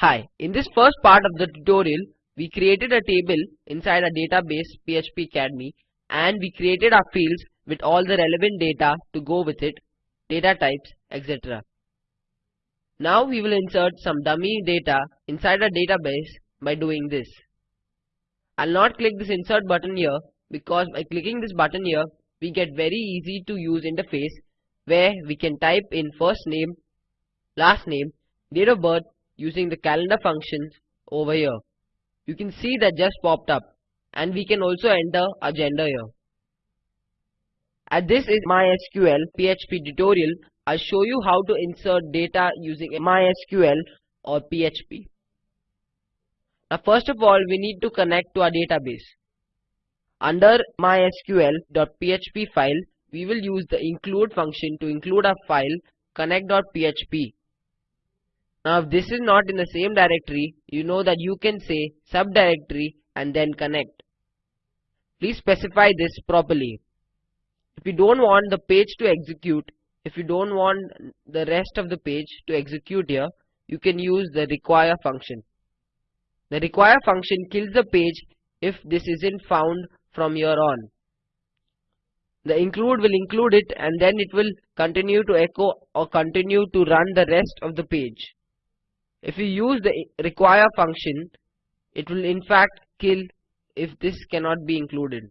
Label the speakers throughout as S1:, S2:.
S1: Hi, in this first part of the tutorial, we created a table inside a database PHP Academy and we created our fields with all the relevant data to go with it, data types, etc. Now we will insert some dummy data inside our database by doing this. I'll not click this insert button here because by clicking this button here, we get very easy to use interface where we can type in first name, last name, date of birth using the calendar functions over here. You can see that just popped up and we can also enter a gender here. As this is MySQL PHP tutorial, I'll show you how to insert data using MySQL or PHP. Now first of all, we need to connect to our database. Under mysql.php file, we will use the include function to include our file connect.php. Now if this is not in the same directory, you know that you can say subdirectory and then connect. Please specify this properly. If you don't want the page to execute, if you don't want the rest of the page to execute here, you can use the require function. The require function kills the page if this isn't found from here on. The include will include it and then it will continue to echo or continue to run the rest of the page. If you use the require function, it will in fact kill if this cannot be included.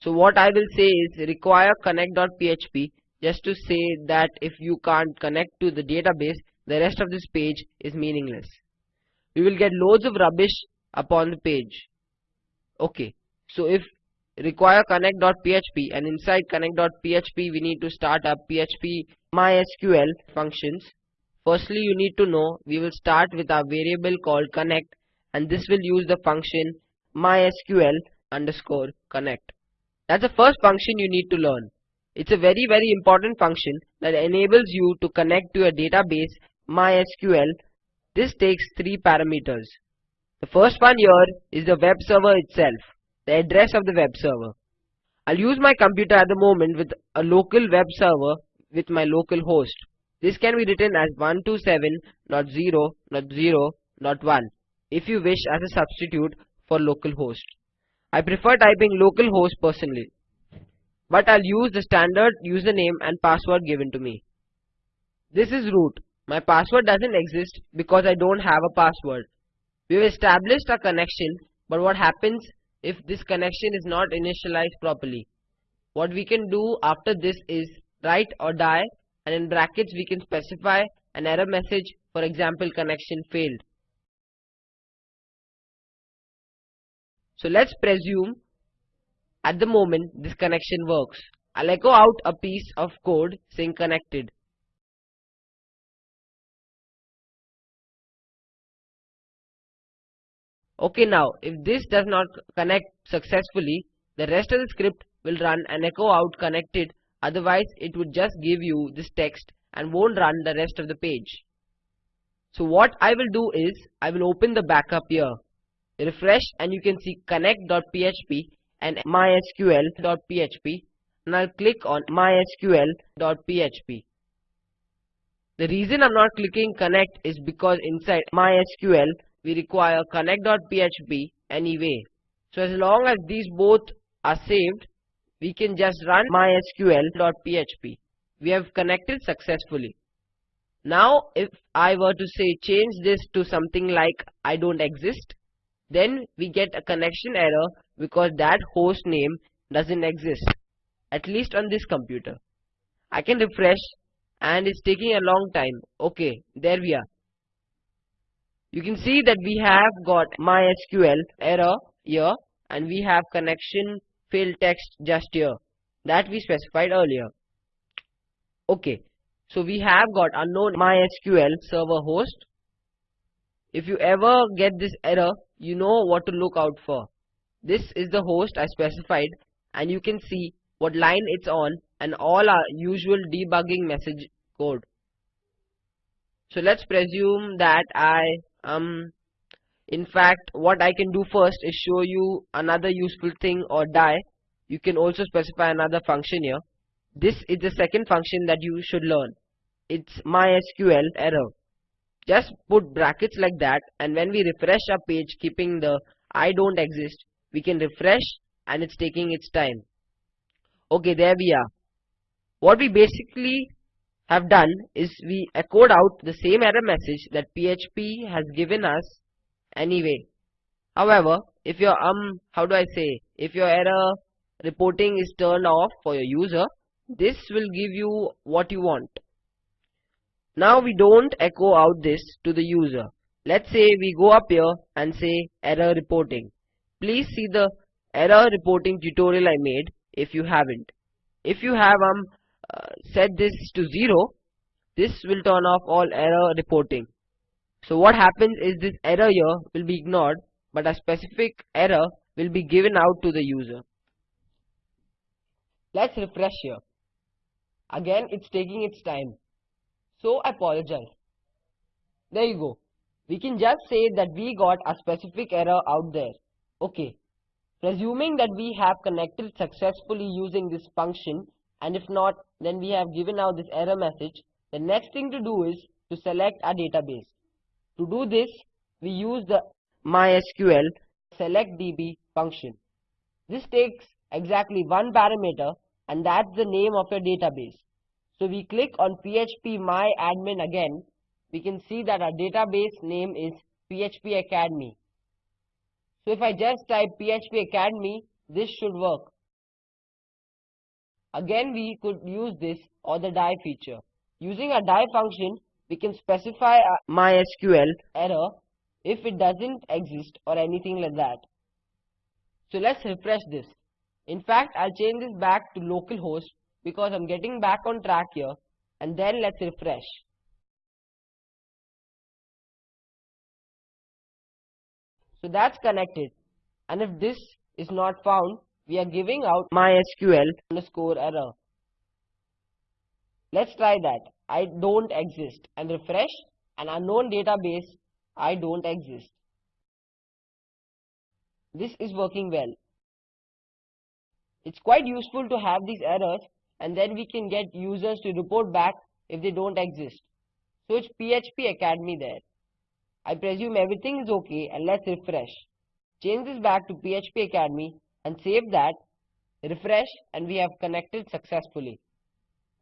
S1: So what I will say is require connect.php just to say that if you can't connect to the database, the rest of this page is meaningless. We will get loads of rubbish upon the page. Okay, so if require connect.php and inside connect.php we need to start up php mysql functions firstly you need to know we will start with our variable called connect and this will use the function mysql underscore connect that's the first function you need to learn it's a very very important function that enables you to connect to a database mysql this takes three parameters the first one here is the web server itself the address of the web server. I'll use my computer at the moment with a local web server with my local host. This can be written as 127.0.0.1 if you wish as a substitute for localhost. I prefer typing localhost personally, but I'll use the standard username and password given to me. This is root. My password doesn't exist because I don't have a password. We've established a connection, but what happens if this connection is not initialized properly. What we can do after this is write or die and in brackets we can specify an error message for example connection failed. So let's presume at the moment this connection works. I'll echo out a piece of code saying connected. Okay now, if this does not connect successfully, the rest of the script will run and echo out connected, otherwise it would just give you this text and won't run the rest of the page. So what I will do is, I will open the backup here, refresh and you can see connect.php and mysql.php and I'll click on mysql.php. The reason I'm not clicking connect is because inside mysql we require connect.php anyway. So as long as these both are saved, we can just run mysql.php. We have connected successfully. Now if I were to say change this to something like I don't exist, then we get a connection error because that host name doesn't exist, at least on this computer. I can refresh and it's taking a long time. Okay, there we are. You can see that we have got MySQL error here and we have connection failed text just here that we specified earlier. Okay, so we have got unknown MySQL server host. If you ever get this error, you know what to look out for. This is the host I specified and you can see what line it's on and all our usual debugging message code. So let's presume that I um in fact what I can do first is show you another useful thing or die. You can also specify another function here. This is the second function that you should learn. It's mysql error. Just put brackets like that and when we refresh our page keeping the I don't exist we can refresh and it's taking its time. Okay there we are. What we basically have done is we echoed out the same error message that PHP has given us anyway however if your um how do I say if your error reporting is turned off for your user this will give you what you want now we don't echo out this to the user. Let's say we go up here and say error reporting. Please see the error reporting tutorial I made if you haven't. If you have um uh, set this to 0, this will turn off all error reporting. So what happens is this error here will be ignored but a specific error will be given out to the user. Let's refresh here. Again it's taking its time. So I apologize. There you go. We can just say that we got a specific error out there. Okay. Presuming that we have connected successfully using this function and if not then we have given out this error message, the next thing to do is to select our database. To do this, we use the MySQL selectDB function. This takes exactly one parameter and that's the name of your database. So we click on PHP My Admin again. We can see that our database name is PHP Academy. So if I just type PHP Academy, this should work. Again, we could use this or the die feature. Using a die function, we can specify a MySQL error if it doesn't exist or anything like that. So let's refresh this. In fact, I'll change this back to localhost because I'm getting back on track here and then let's refresh. So that's connected and if this is not found we are giving out MySQL underscore error. Let's try that. I don't exist and refresh an unknown database I don't exist. This is working well. It's quite useful to have these errors and then we can get users to report back if they don't exist. So it's PHP Academy there. I presume everything is okay and let's refresh. Change this back to PHP Academy and save that, refresh and we have connected successfully.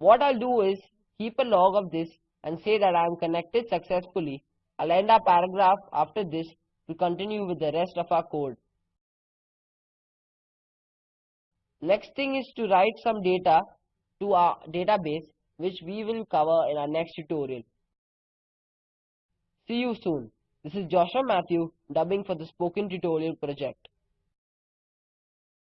S1: What I'll do is keep a log of this and say that I am connected successfully. I'll end our paragraph after this to continue with the rest of our code. Next thing is to write some data to our database which we will cover in our next tutorial. See you soon. This is Joshua Matthew dubbing for the Spoken Tutorial project.